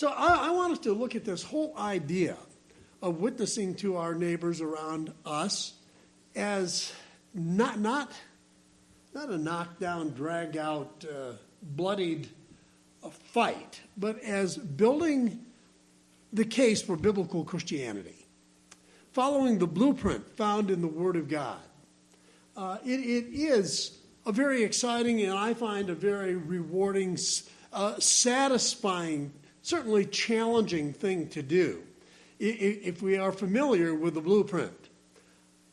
So I, I want us to look at this whole idea of witnessing to our neighbors around us as not not not a knockdown, drag out, uh, bloodied uh, fight, but as building the case for biblical Christianity, following the blueprint found in the Word of God. Uh, it, it is a very exciting and I find a very rewarding, uh, satisfying, certainly challenging thing to do if we are familiar with the blueprint.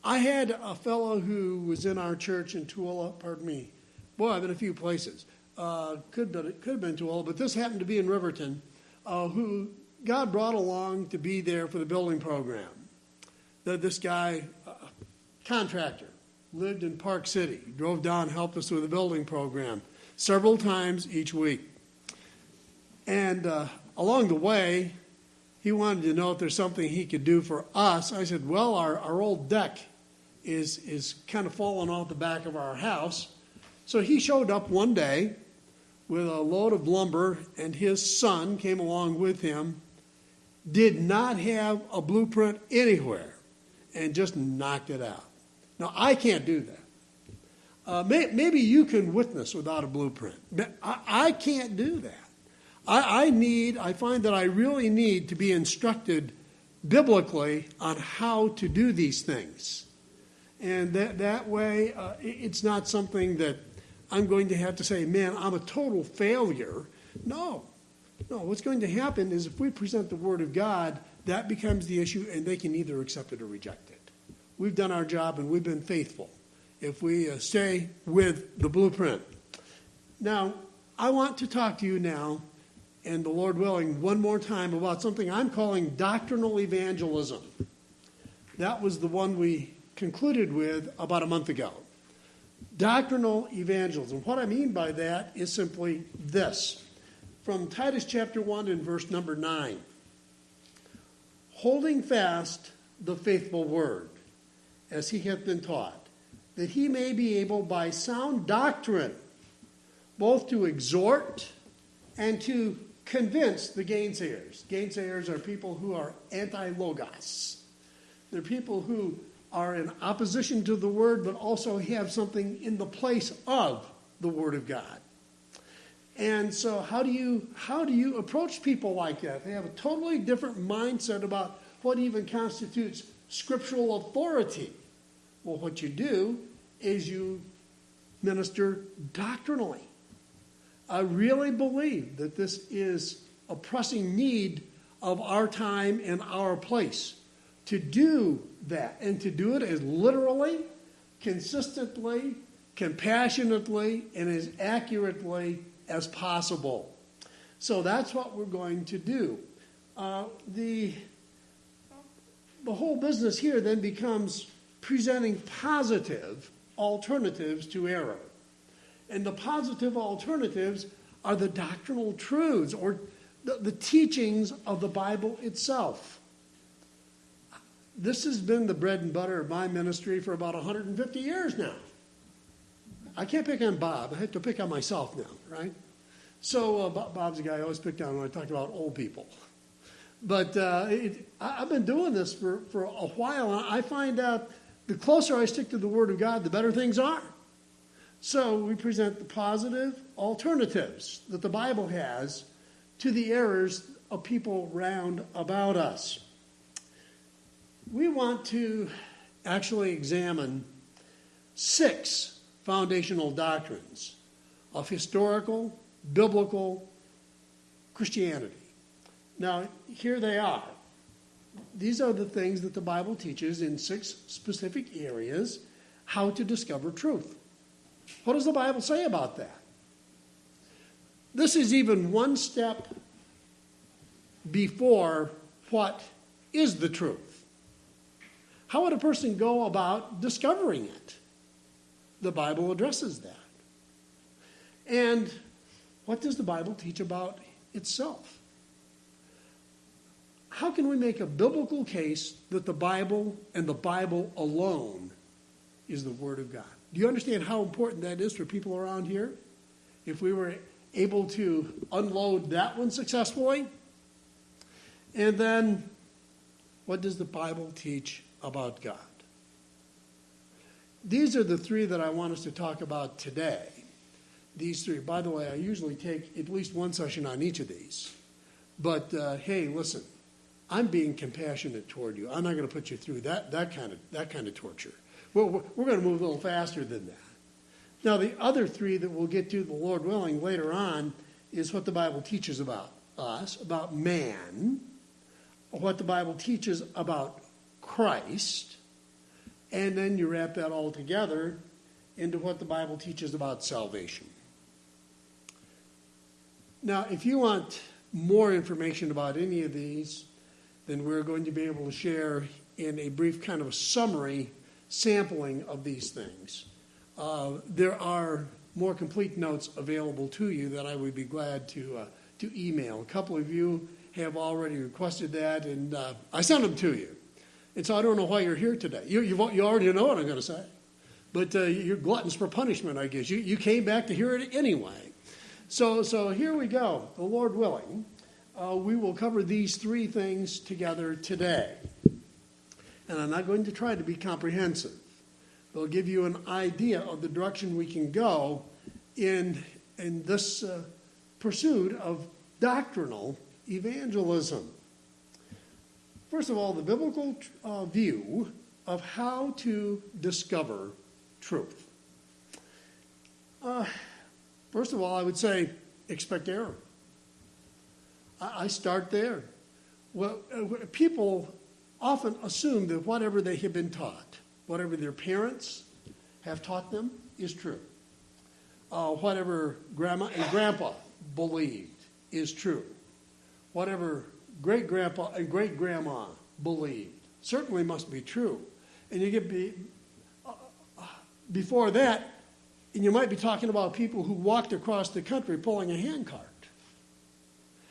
I had a fellow who was in our church in Tooele, pardon me. Boy, I've been a few places. Uh, could, be, could have been Tooele, but this happened to be in Riverton, uh, who God brought along to be there for the building program. The, this guy, uh, contractor, lived in Park City, drove down, helped us with the building program several times each week. And uh, along the way, he wanted to know if there's something he could do for us. I said, Well, our, our old deck is, is kind of falling off the back of our house. So he showed up one day with a load of lumber, and his son came along with him, did not have a blueprint anywhere, and just knocked it out. Now, I can't do that. Uh, may, maybe you can witness without a blueprint. I, I can't do that. I, I need, I find that I really need to be instructed biblically on how to do these things. And that, that way, uh, it's not something that I'm going to have to say, man, I'm a total failure. No. No, what's going to happen is if we present the Word of God, that becomes the issue, and they can either accept it or reject it. We've done our job and we've been faithful if we uh, stay with the blueprint. Now, I want to talk to you now, and the Lord willing, one more time about something I'm calling doctrinal evangelism. That was the one we concluded with about a month ago. Doctrinal evangelism. What I mean by that is simply this from Titus chapter 1 and verse number 9 holding fast the faithful word as he hath been taught, that he may be able by sound doctrine both to exhort and to convince the gainsayers. Gainsayers are people who are anti logos. They're people who are in opposition to the word, but also have something in the place of the word of God. And so, how do you how do you approach people like that? They have a totally different mindset about what even constitutes scriptural authority. Well, what you do is you minister doctrinally. I really believe that this is a pressing need of our time and our place to do that and to do it as literally, consistently, compassionately, and as accurately as possible. So that's what we're going to do. Uh, the, the whole business here then becomes presenting positive alternatives to error. And the positive alternatives are the doctrinal truths or the, the teachings of the Bible itself this has been the bread and butter of my ministry for about 150 years now. I can't pick on Bob. I have to pick on myself now, right? So uh, Bob's the guy I always pick on when I talk about old people. But uh, it, I, have been doing this for, for a while, and I find out the closer I stick to the Word of God, the better things are. So we present the positive alternatives that the Bible has to the errors of people round about us we want to actually examine six foundational doctrines of historical, biblical Christianity. Now, here they are. These are the things that the Bible teaches in six specific areas how to discover truth. What does the Bible say about that? This is even one step before what is the truth. How would a person go about discovering it? The Bible addresses that. And what does the Bible teach about itself? How can we make a biblical case that the Bible and the Bible alone is the Word of God? Do you understand how important that is for people around here? If we were able to unload that one successfully, And then, what does the Bible teach about God? These are the three that I want us to talk about today. These three. By the way, I usually take at least one session on each of these. But uh, hey, listen, I'm being compassionate toward you. I'm not going to put you through that, that, kind of, that kind of torture. We're, we're going to move a little faster than that. Now, the other three that we'll get to, the Lord willing, later on, is what the Bible teaches about us, about man, what the Bible teaches about Christ, and then you wrap that all together into what the Bible teaches about salvation. Now, if you want more information about any of these, then we're going to be able to share in a brief kind of a summary sampling of these things. Uh, there are more complete notes available to you that I would be glad to, uh, to email. A couple of you have already requested that, and uh, I sent them to you. And so I don't know why you're here today. You, you already know what I'm going to say. But uh, you're gluttons for punishment, I guess. You, you came back to hear it anyway. So, so here we go, the Lord willing uh, we will cover these three things together today. And I'm not going to try to be comprehensive. They'll give you an idea of the direction we can go in, in this uh, pursuit of doctrinal evangelism. First of all, the biblical uh, view of how to discover truth. Uh, first of all, I would say expect error. I start there. Well, uh, people often assume that whatever they have been taught, whatever their parents have taught them, is true. Uh, whatever grandma and grandpa believed is true. Whatever great grandpa and great grandma believed certainly must be true. And you get be, uh, before that, and you might be talking about people who walked across the country pulling a handcart.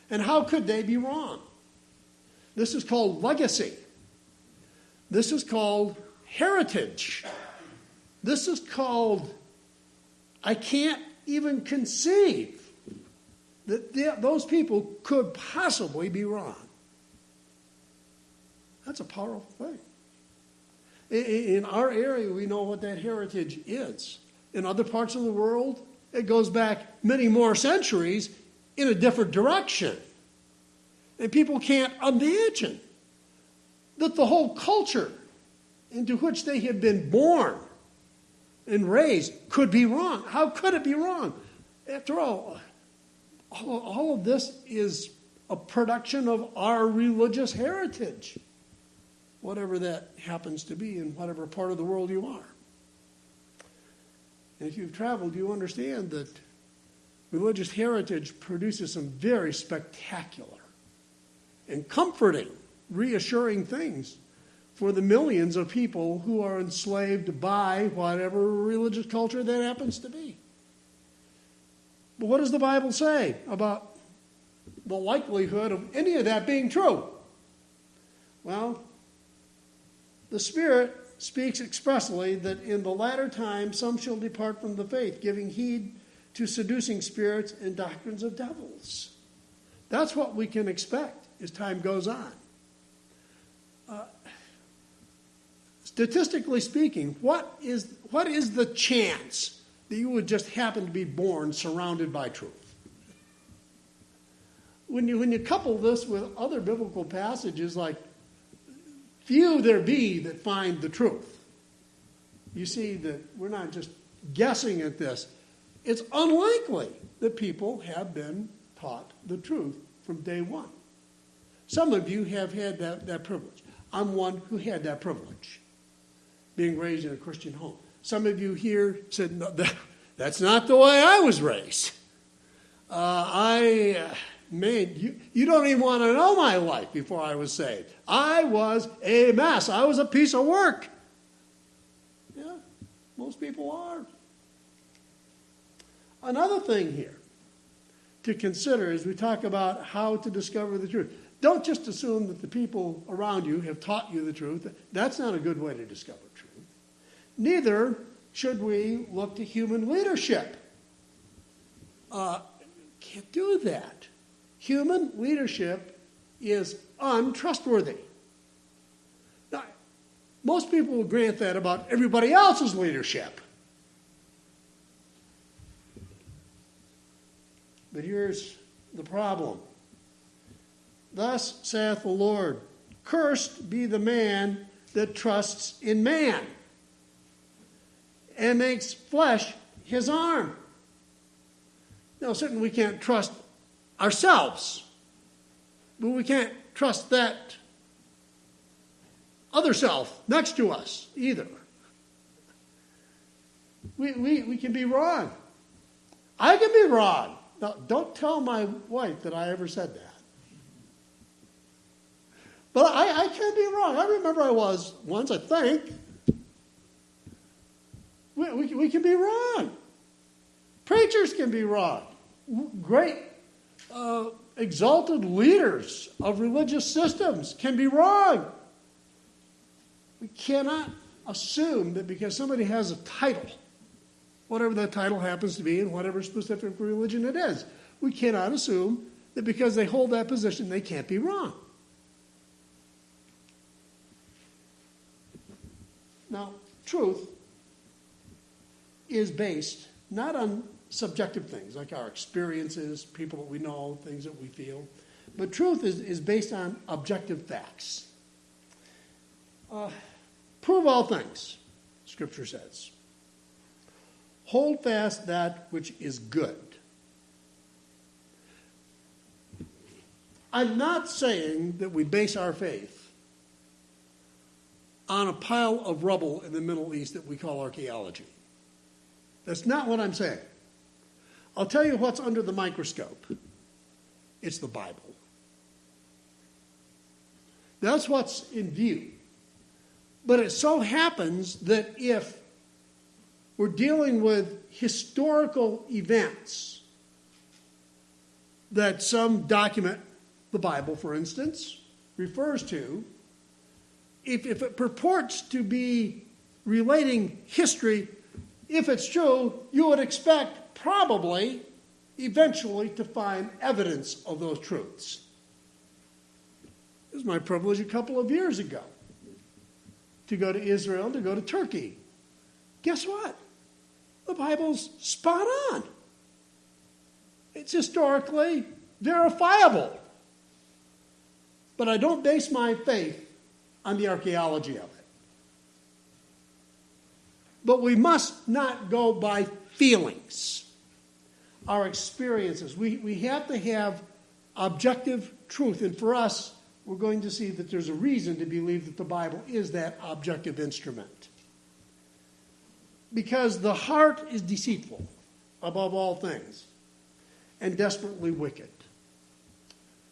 And how could they be wrong? This is called legacy. This is called heritage. This is called, I can't even conceive that those people could possibly be wrong. That's a powerful thing. In our area, we know what that heritage is. In other parts of the world, it goes back many more centuries in a different direction. And people can't imagine that the whole culture into which they had been born and raised could be wrong. How could it be wrong? After all, all, of this is a production of our religious heritage, whatever that happens to be in whatever part of the world you are. And if you've traveled, you understand that religious heritage produces some very spectacular and comforting, reassuring things for the millions of people who are enslaved by whatever religious culture that happens to be. But what does the Bible say about the likelihood of any of that being true? Well, the Spirit speaks expressly that in the latter time some shall depart from the faith, giving heed to seducing spirits and doctrines of devils. That's what we can expect as time goes on. Statistically speaking, what is, what is the chance that you would just happen to be born surrounded by truth? When you, when you couple this with other biblical passages like, few there be that find the truth, you see that we're not just guessing at this it's unlikely that people have been taught the truth from day one. Some of you have had that, that privilege. I'm one who had that privilege, being raised in a Christian home. Some of you here said, no, that, that's not the way I was raised. Uh, I, uh, man, you, you don't even want to know my life before I was saved. I was a mess. I was a piece of work. Yeah, most people are. Another thing here to consider as we talk about how to discover the truth. Don't just assume that the people around you have taught you the truth. That's not a good way to discover truth. Neither should we look to human leadership. Uh, can't do that. Human leadership is untrustworthy. Now, most people will grant that about everybody else's leadership. But here's the problem. Thus saith the Lord Cursed be the man that trusts in man and makes flesh his arm. Now, certainly we can't trust ourselves, but we can't trust that other self next to us either. We, we, we can be wrong. I can be wrong. Now, don't tell my wife that I ever said that. But I, I can be wrong. I remember I was once, I think. We, we, we can be wrong. Preachers can be wrong. Great, uh, exalted leaders of religious systems can be wrong. We cannot assume that because somebody has a title, whatever that title happens to be, and whatever specific religion it is, we cannot assume that because they hold that position, they can't be wrong. Now, truth is based not on subjective things like our experiences, people that we know, things that we feel, but truth is, is based on objective facts. Uh, prove all things, Scripture says. Hold fast that which is good. I'm not saying that we base our faith on a pile of rubble in the Middle East that we call archaeology. That's not what I'm saying. I'll tell you what's under the microscope it's the Bible. That's what's in view. But it so happens that if we're dealing with historical events that some document, the Bible for instance, refers to, if, if it purports to be relating history, if it's true, you would expect probably eventually to find evidence of those truths. It was my privilege a couple of years ago to go to Israel, to go to Turkey. Guess what? The Bible's spot on. It's historically verifiable. But I don't base my faith on the archaeology of it. But we must not go by feelings, our experiences. We, we have to have objective truth. And for us, we're going to see that there's a reason to believe that the Bible is that objective instrument. Because the heart is deceitful above all things and desperately wicked.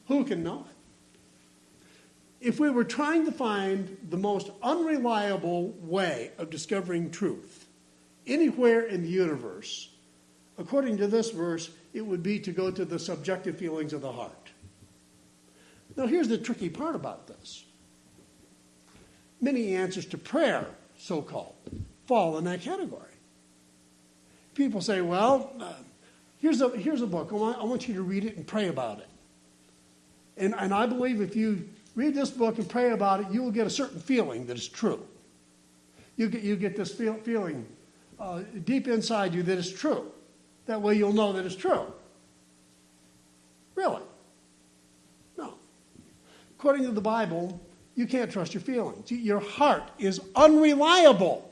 Who can know it? If we were trying to find the most unreliable way of discovering truth anywhere in the universe, according to this verse, it would be to go to the subjective feelings of the heart. Now, here's the tricky part about this many answers to prayer, so called, fall in that category. People say, well, uh, here's, a, here's a book. I want, I want you to read it and pray about it. And, and I believe if you read this book and pray about it, you will get a certain feeling that it's true. You get, you get this feel, feeling uh, deep inside you that it's true. That way you'll know that it's true. Really? No. According to the Bible, you can't trust your feelings. Your heart is unreliable.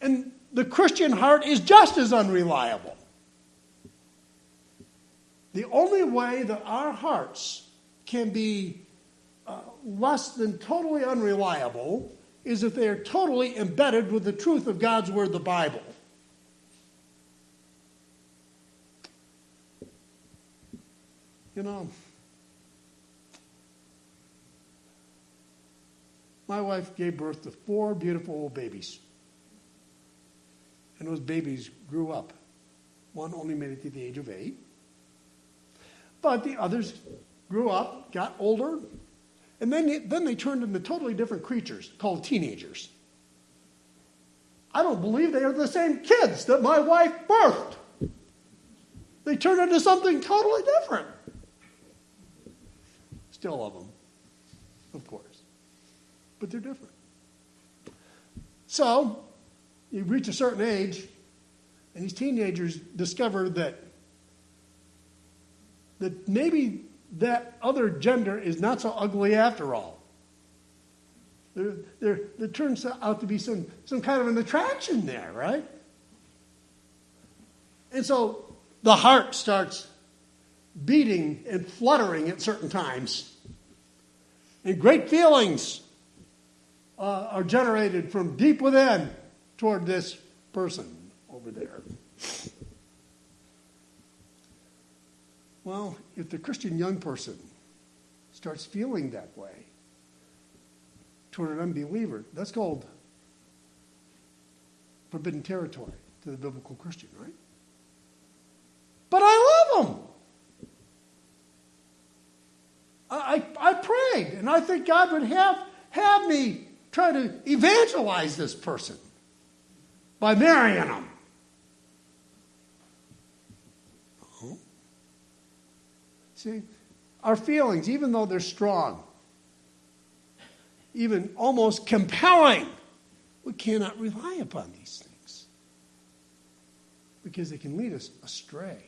And the Christian heart is just as unreliable. The only way that our hearts can be less than totally unreliable is if they are totally embedded with the truth of God's Word, the Bible. You know, my wife gave birth to four beautiful old babies. And those babies grew up. One only made it to the age of eight. But the others grew up, got older, and then, then they turned into totally different creatures called teenagers. I don't believe they are the same kids that my wife birthed. They turned into something totally different. Still love them, of course. But they're different. So, you reach a certain age, and these teenagers discover that that maybe that other gender is not so ugly after all. There, there, there turns out to be some, some kind of an attraction there, right? And so the heart starts beating and fluttering at certain times. And great feelings uh, are generated from deep within toward this person over there. Well, if the Christian young person starts feeling that way toward an unbeliever, that's called forbidden territory to the biblical Christian, right? But I love them. I, I, prayed, and I think God would have, have me try to evangelize this person by marrying them. See, our feelings, even though they're strong, even almost compelling, we cannot rely upon these things because they can lead us astray.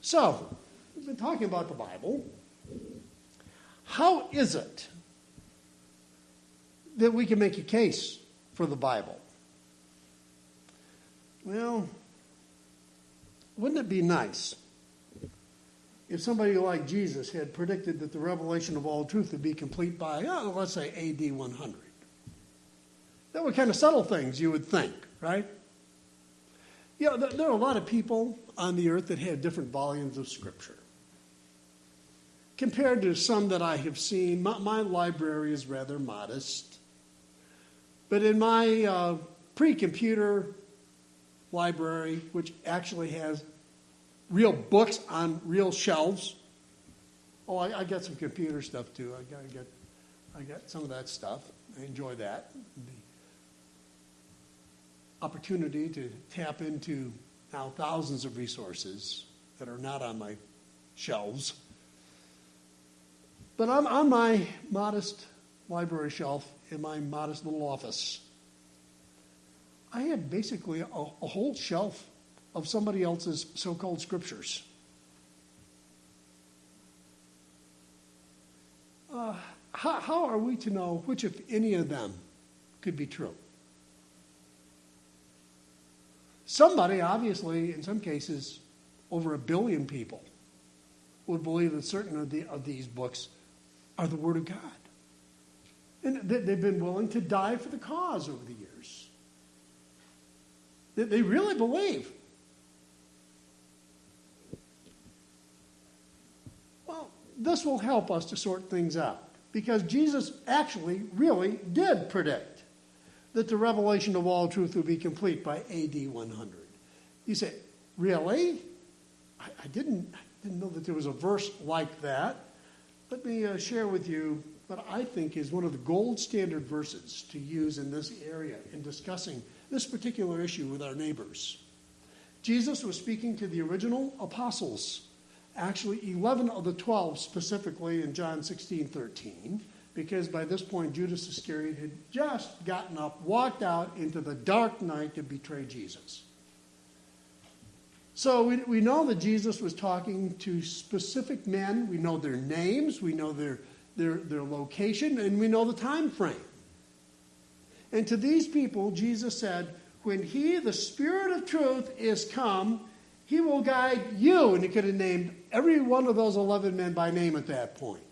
So, we've been talking about the Bible. How is it that we can make a case for the Bible? Well, wouldn't it be nice if somebody like Jesus had predicted that the revelation of all truth would be complete by, oh, let's say, AD 100? That were kind of subtle things you would think, right? You know, there are a lot of people on the earth that have different volumes of Scripture. Compared to some that I have seen, my, my library is rather modest. But in my uh, pre computer library, which actually has real books on real shelves. Oh, I, I got some computer stuff too. I got, I got, I got some of that stuff. I enjoy that. The opportunity to tap into now thousands of resources that are not on my shelves. But I'm on my modest library shelf in my modest little office. I had basically a, a whole shelf of somebody else's so called scriptures. Uh, how, how are we to know which, if any of them, could be true? Somebody, obviously, in some cases, over a billion people would believe that certain of, the, of these books are the Word of God. And that they've been willing to die for the cause over the years. They really believe. Well, this will help us to sort things out because Jesus actually really did predict that the revelation of all truth would be complete by AD 100. You say, really? I, I didn't, I didn't know that there was a verse like that. Let me uh, share with you what I think is one of the gold standard verses to use in this area in discussing this particular issue with our neighbors. Jesus was speaking to the original apostles, actually 11 of the 12 specifically in John 16 13, because by this point Judas Iscariot had just gotten up, walked out into the dark night to betray Jesus. So we, we know that Jesus was talking to specific men. We know their names, we know their, their, their location, and we know the time frame. And to these people, Jesus said, When He, the Spirit of truth, is come, He will guide you. And He could have named every one of those 11 men by name at that point.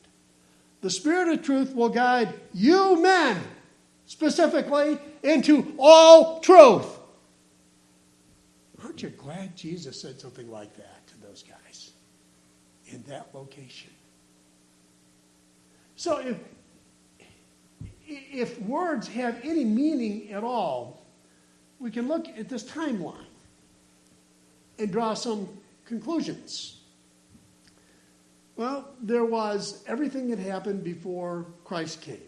The Spirit of truth will guide you men, specifically, into all truth. Aren't you glad Jesus said something like that to those guys in that location? So if if words have any meaning at all, we can look at this timeline and draw some conclusions. Well, there was everything that happened before Christ came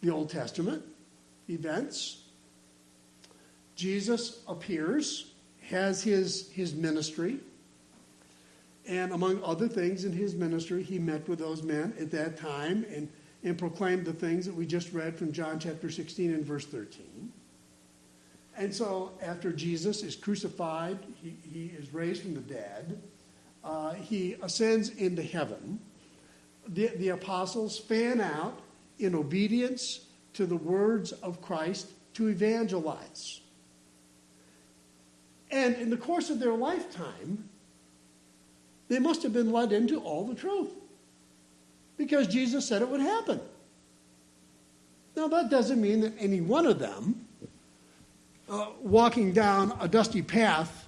the Old Testament events. Jesus appears, has his, his ministry, And among other things in his ministry, he met with those men at that time and, and proclaimed the things that we just read from John chapter 16 and verse 13. And so, after Jesus is crucified, he, he is raised from the dead, uh, he ascends into heaven. The, the apostles fan out in obedience to the words of Christ to evangelize. And in the course of their lifetime, they must have been led into all the truth because Jesus said it would happen. Now, that doesn't mean that any one of them, uh, walking down a dusty path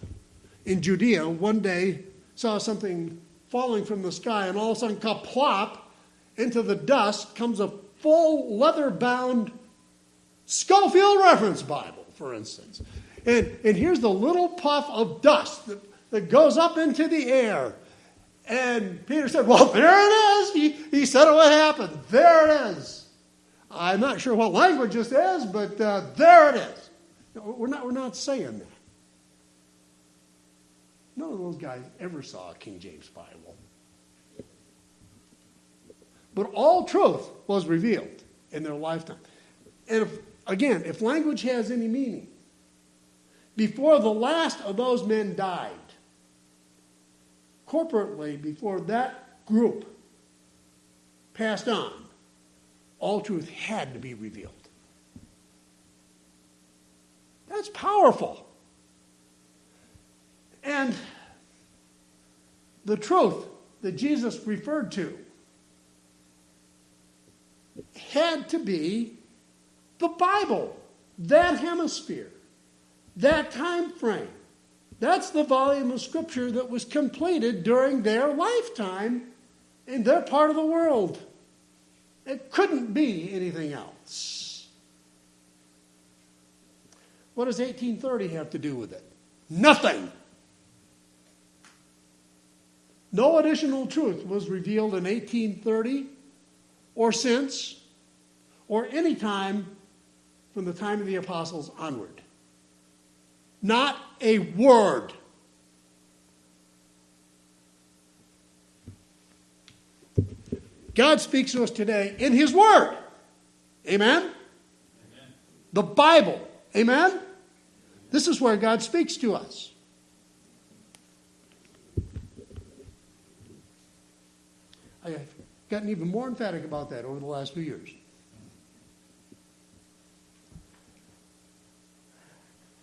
in Judea, one day saw something falling from the sky, and all of a sudden, kaplop, into the dust comes a full leather bound Scofield Reference Bible, for instance. And, and here's the little puff of dust that, that goes up into the air. And Peter said, Well, there it is. He, he said it would happen. There it is. I'm not sure what language this is, but uh, there it is. We're not, we're not saying that. None of those guys ever saw a King James Bible. But all truth was revealed in their lifetime. And if, again, if language has any meaning, before the last of those men died, corporately, before that group passed on, all truth had to be revealed. That's powerful. And the truth that Jesus referred to had to be the Bible, that hemisphere, that time frame. That's the volume of Scripture that was completed during their lifetime in their part of the world. It couldn't be anything else. What does 1830 have to do with it? Nothing. No additional truth was revealed in 1830 or since or any time from the time of the apostles onward. Not a word. God speaks to us today in His Word. Amen? Amen? The Bible. Amen? This is where God speaks to us. I have gotten even more emphatic about that over the last few years.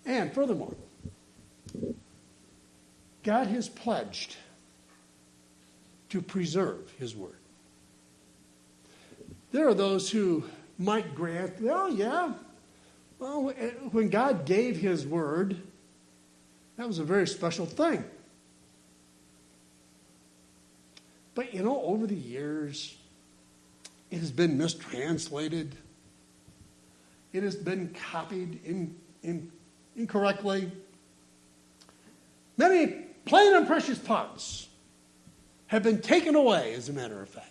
And furthermore, God has pledged to preserve His Word. There are those who might grant, oh, yeah, well, eh, when God gave His Word, that was a very special thing. But you know, over the years, it has been mistranslated. It has been copied in, in, incorrectly. Many plain and precious parts have been taken away, as a matter of fact,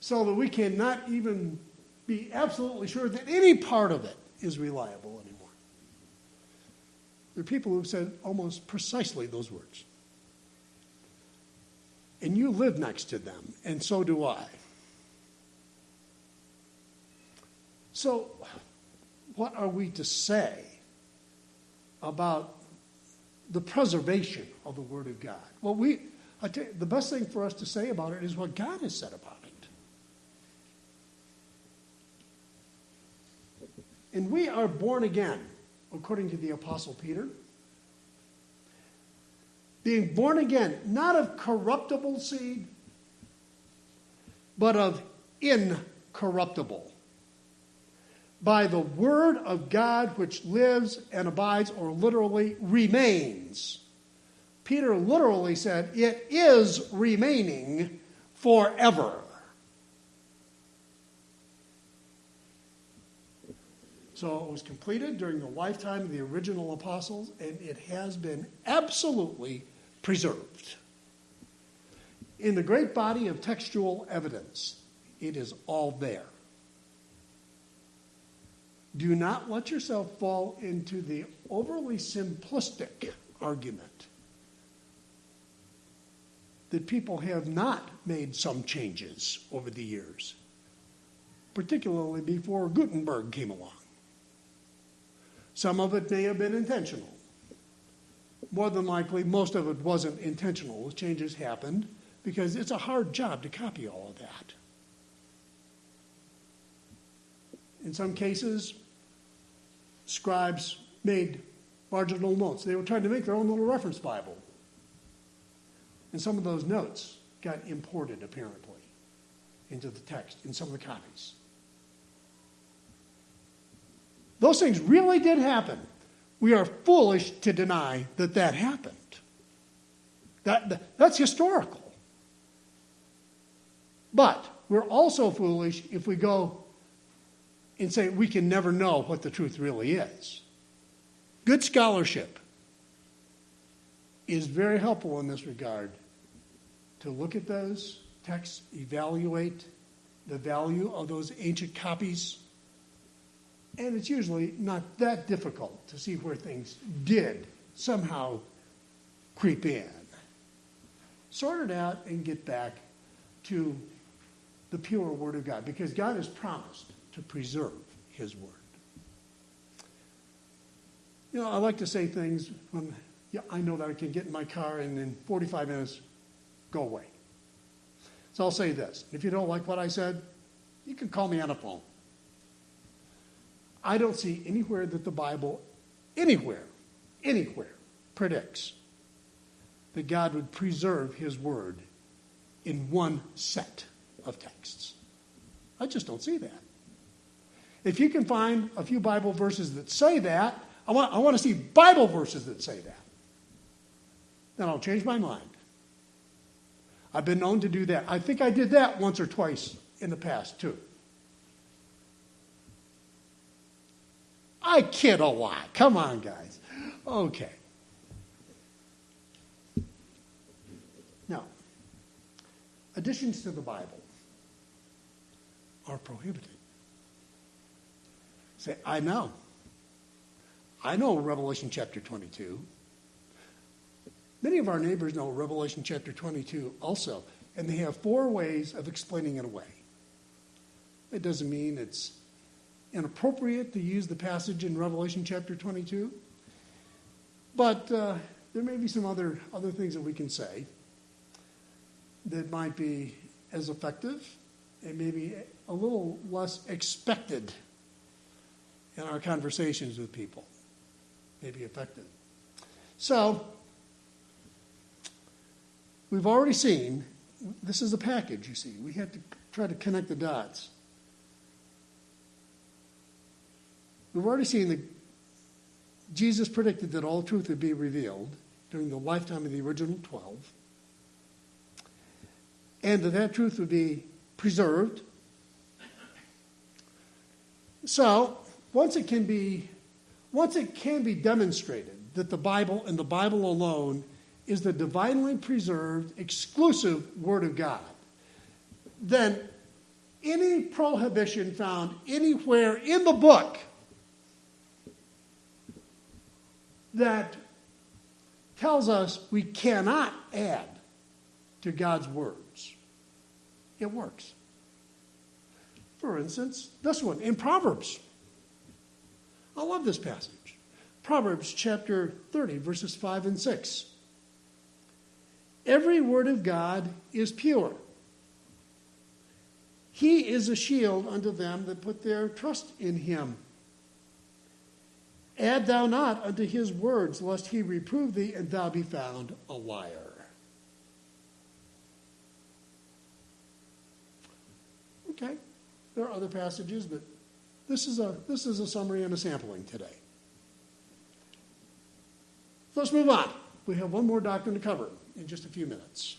so that we cannot even be absolutely sure that any part of it is reliable anymore. There are people who've said almost precisely those words. And you live next to them, and so do I. So, what are we to say about the preservation of the Word of God? Well, we, you, the best thing for us to say about it is what God has said about it. And we are born again, according to the Apostle Peter being born again, not of corruptible seed, but of incorruptible. By the word of God which lives and abides, or literally remains. Peter literally said, It is remaining forever. So it was completed during the lifetime of the original apostles, and it has been absolutely preserved. In the great body of textual evidence, it is all there. Do not let yourself fall into the overly simplistic argument that people have not made some changes over the years, particularly before Gutenberg came along. Some of it may have been intentional. More than likely, most of it wasn't intentional. The changes happened because it's a hard job to copy all of that. In some cases, scribes made marginal notes. They were trying to make their own little reference Bible. And some of those notes got imported, apparently, into the text in some of the copies. Those things really did happen. We are foolish to deny that that happened. That, that's historical. But we're also foolish if we go and say we can never know what the truth really is. Good scholarship is very helpful in this regard to look at those texts, evaluate the value of those ancient copies, and it's usually not that difficult to see where things did somehow creep in. Sort it out and get back to the pure Word of God because God has promised to preserve His Word. You know, I like to say things when yeah, I know that I can get in my car and in 45 minutes go away. So I'll say this. If you don't like what I said, you can call me on a phone. I don't see anywhere that the Bible, anywhere, anywhere, predicts that God would preserve his word in one set of texts. I just don't see that. If you can find a few Bible verses that say that, I want, I want to see Bible verses that say that. Then I'll change my mind. I've been known to do that. I think I did that once or twice in the past, too. I kid a lot. Come on, guys. Okay. Now, additions to the Bible are prohibited. Say, I know. I know Revelation chapter 22. Many of our neighbors know Revelation chapter 22 also, and they have four ways of explaining it away. It doesn't mean it's inappropriate to use the passage in Revelation chapter 22. But uh, there may be some other, other things that we can say that might be as effective and maybe a little less expected in our conversations with people. may be effective. So, we've already seen this is a package, you see. We have to try to connect the dots. We've already seen that Jesus predicted that all truth would be revealed during the lifetime of the original 12, and that that truth would be preserved. So, once it can be once it can be demonstrated that the Bible and the Bible alone is the divinely preserved exclusive word of God, then any prohibition found anywhere in the book that tells us we cannot add to God's words. It works. For instance, this one in Proverbs. I love this passage. Proverbs chapter 30, verses 5 and 6. Every word of God is pure. He is a shield unto them that put their trust in him. Add thou not unto his words, lest he reprove thee, and thou be found a liar. Okay, there are other passages, but this is a, this is a summary and a sampling today. Let's move on. We have one more doctrine to cover in just a few minutes.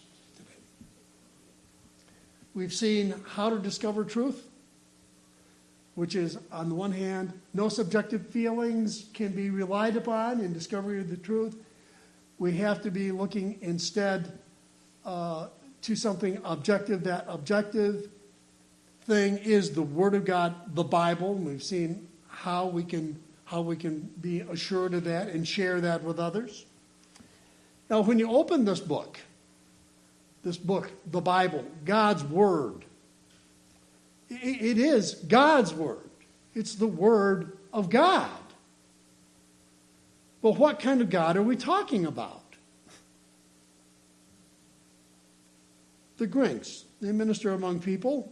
We've seen how to discover truth which is, on the one hand, no subjective feelings can be relied upon in discovery of the truth. We have to be looking instead uh, to something objective. That objective thing is the Word of God, the Bible. We've seen how we can how we can be assured of that and share that with others. Now, when you open this book, this book, the Bible, God's Word. It is God's Word, it's the Word of God. But what kind of God are we talking about? The Grinks, they minister among people,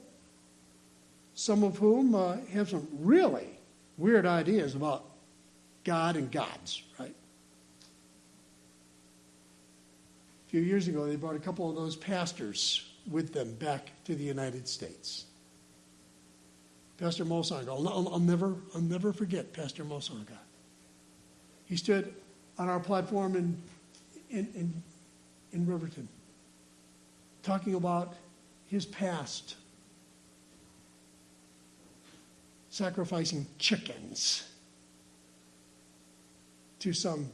some of whom uh, have some really weird ideas about God and gods, right? A few years ago, they brought a couple of those pastors with them back to the United States. Pastor Mosanga, I'll, I'll, I'll, never, I'll never forget Pastor Mosanga. He stood on our platform in, in, in, in Riverton talking about his past, sacrificing chickens to some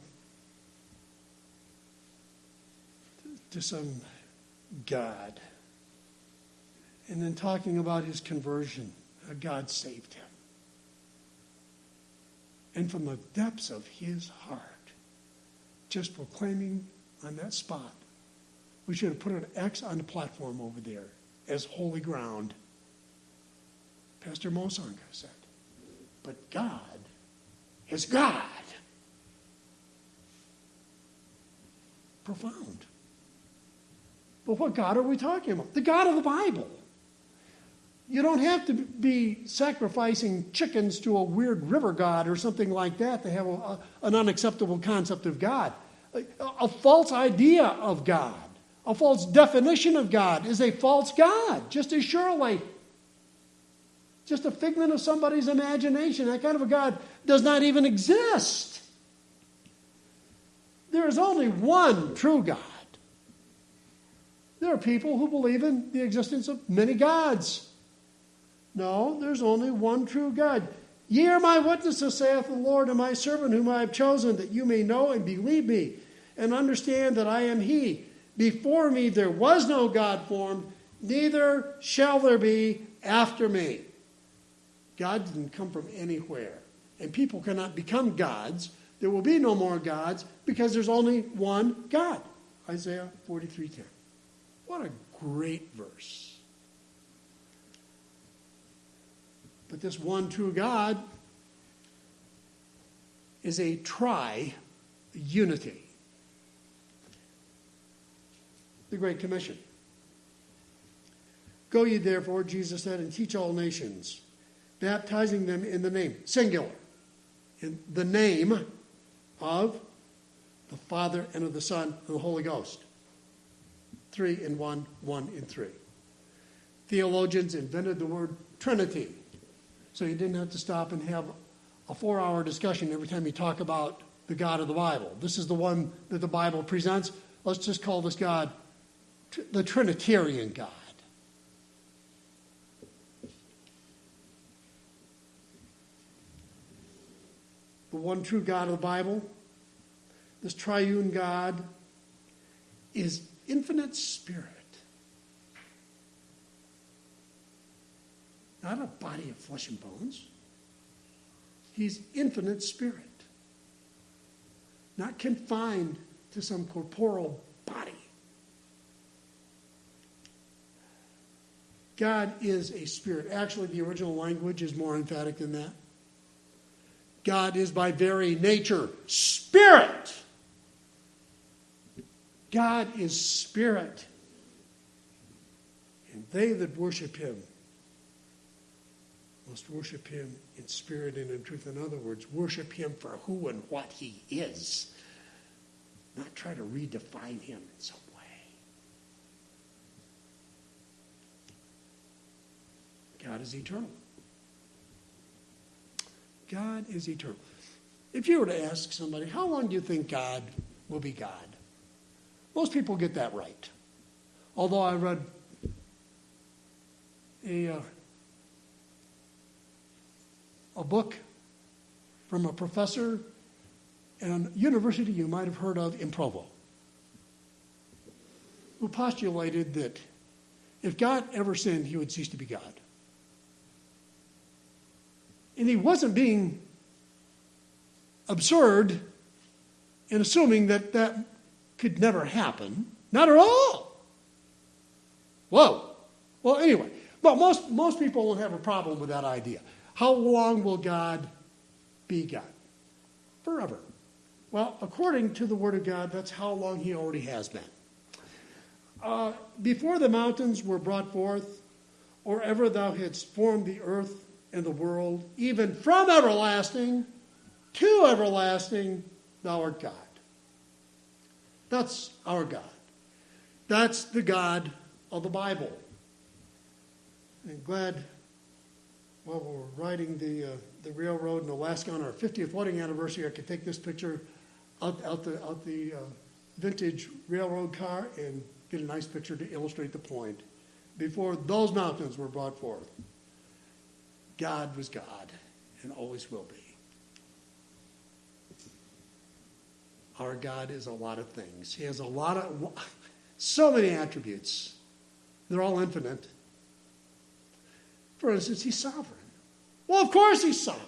to some God. And then talking about his conversion, uh, God saved him. And from the depths of his heart, just proclaiming on that spot, we should have put an X on the platform over there as holy ground. Pastor Mosanga said, but God is God. Profound. But what God are we talking about? The God of the Bible. You don't have to be sacrificing chickens to a weird river god or something like that to have a, a, an unacceptable concept of God. A, a false idea of God, a false definition of God is a false God, just as surely. Just a figment of somebody's imagination. That kind of a God does not even exist. There is only one true God. There are people who believe in the existence of many gods. No, there's only one true God. Ye are my witnesses, saith the Lord, and my servant whom I have chosen, that you may know and believe me, and understand that I am He. Before me there was no God formed, neither shall there be after me. God didn't come from anywhere. And people cannot become gods. There will be no more gods because there's only one God. Isaiah 43:10. What a great verse. But this one true God is a tri unity. The Great Commission. Go ye therefore, Jesus said, and teach all nations, baptizing them in the name, singular, in the name of the Father and of the Son and the Holy Ghost three in one, one in three. Theologians invented the word Trinity. So you didn't have to stop and have a four hour discussion every time you talk about the God of the Bible. This is the one that the Bible presents. Let's just call this God the Trinitarian God. The one true God of the Bible, this triune God, is infinite spirit. Not a body of flesh and bones. He's infinite spirit. Not confined to some corporeal body. God is a spirit. Actually, the original language is more emphatic than that. God is by very nature spirit. God is spirit. And they that worship him must worship him in spirit and in truth. In other words, worship him for who and what he is, not try to redefine him in some way. God is eternal. God is eternal. If you were to ask somebody, how long do you think God will be God? Most people get that right. Although I read a, uh, a book from a professor at a university you might have heard of in Provo, who postulated that if God ever sinned, he would cease to be God. And he wasn't being absurd in assuming that that could never happen. Not at all. Whoa. Well, anyway, but most, most people won't have a problem with that idea. How long will God be God? Forever. Well, according to the Word of God, that's how long He already has been. Uh, before the mountains were brought forth, or ever thou hadst formed the earth and the world, even from everlasting to everlasting, thou art God. That's our God. That's the God of the Bible. I'm glad while we're riding the, uh, the railroad in Alaska on our 50th wedding anniversary, I could take this picture out, out the, out the uh, vintage railroad car and get a nice picture to illustrate the point. Before those mountains were brought forth, God was God and always will be. Our God is a lot of things. He has a lot of, so many attributes. They're all infinite. For instance, he's sovereign. Well, of course he's sovereign.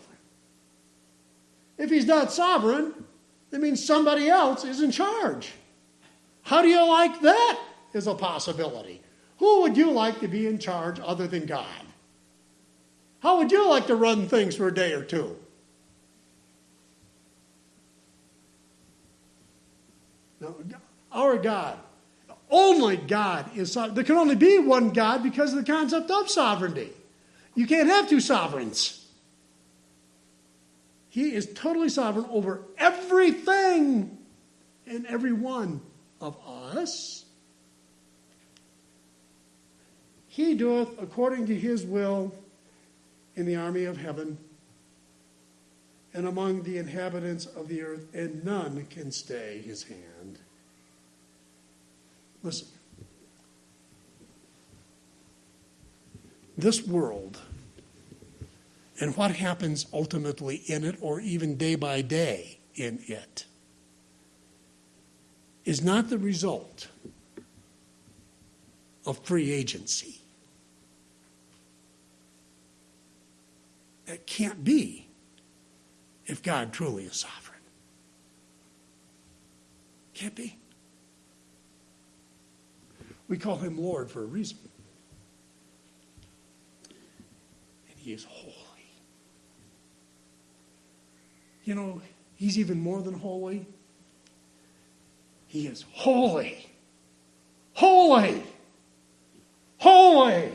If he's not sovereign, that means somebody else is in charge. How do you like that as a possibility? Who would you like to be in charge other than God? Would you like to run things for a day or two? No, our God, only God is sovereign. There can only be one God because of the concept of sovereignty. You can't have two sovereigns. He is totally sovereign over everything and every one of us. He doeth according to his will in the army of heaven and among the inhabitants of the earth, and none can stay his hand. Listen. This world and what happens ultimately in it, or even day by day in it, is not the result of free agency. It can't be if God truly is sovereign. Can't be. We call him Lord for a reason. And he is holy. You know, he's even more than holy. He is holy. Holy. Holy.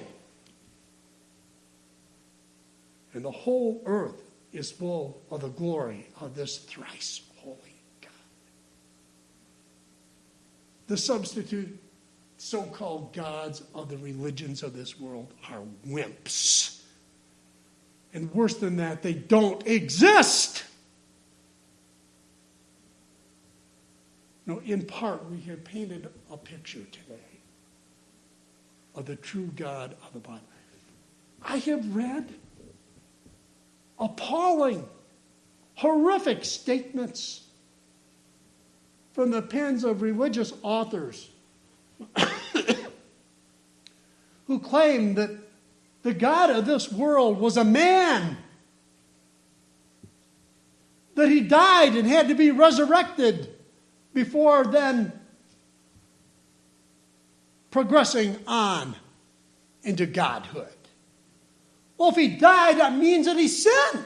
And the whole earth is full of the glory of this thrice holy God. The substitute so called gods of the religions of this world are wimps. And worse than that, they don't exist. No, in part, we have painted a picture today of the true God of the Bible. I have read appalling, horrific statements from the pens of religious authors who claim that the God of this world was a man, that he died and had to be resurrected before then progressing on into godhood. Well, if he died, that means that he sinned.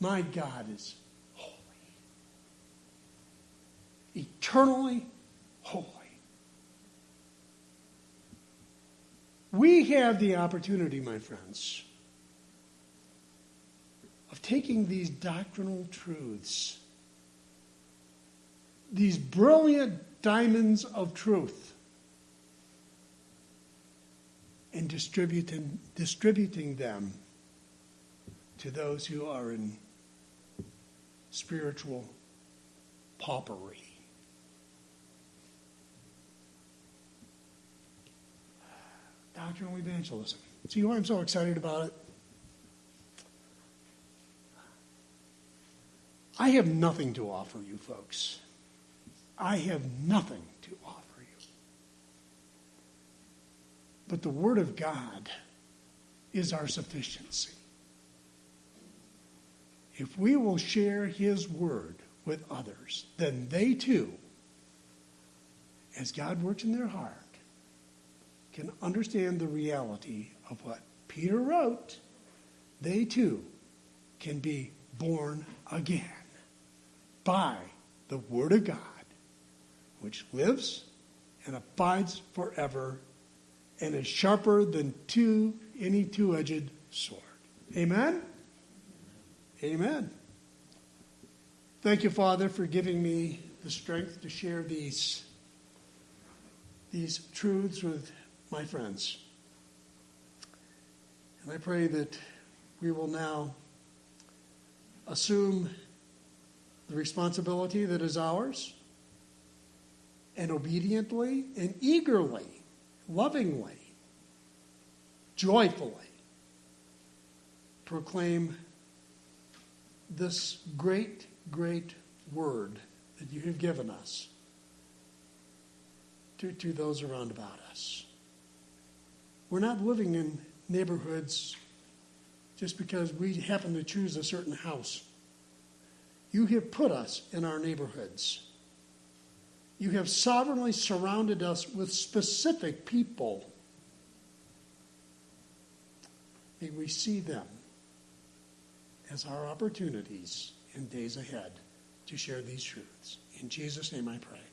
My God is holy, eternally holy. We have the opportunity, my friends, of taking these doctrinal truths, these brilliant diamonds of truth, and distributing, distributing them to those who are in spiritual paupery. Doctrinal evangelism. See why I'm so excited about it? I have nothing to offer you, folks. I have nothing to offer. But the Word of God is our sufficiency. If we will share His Word with others, then they too, as God works in their heart, can understand the reality of what Peter wrote, they too can be born again by the Word of God, which lives and abides forever and is sharper than two, any two edged sword. Amen? Amen. Thank you, Father, for giving me the strength to share these, these truths with my friends. And I pray that we will now assume the responsibility that is ours and obediently and eagerly, lovingly, joyfully proclaim this great, great word that you have given us to, to those around about us. We're not living in neighborhoods just because we happen to choose a certain house. You have put us in our neighborhoods. You have sovereignly surrounded us with specific people. May we see them as our opportunities in days ahead to share these truths. In Jesus' name I pray.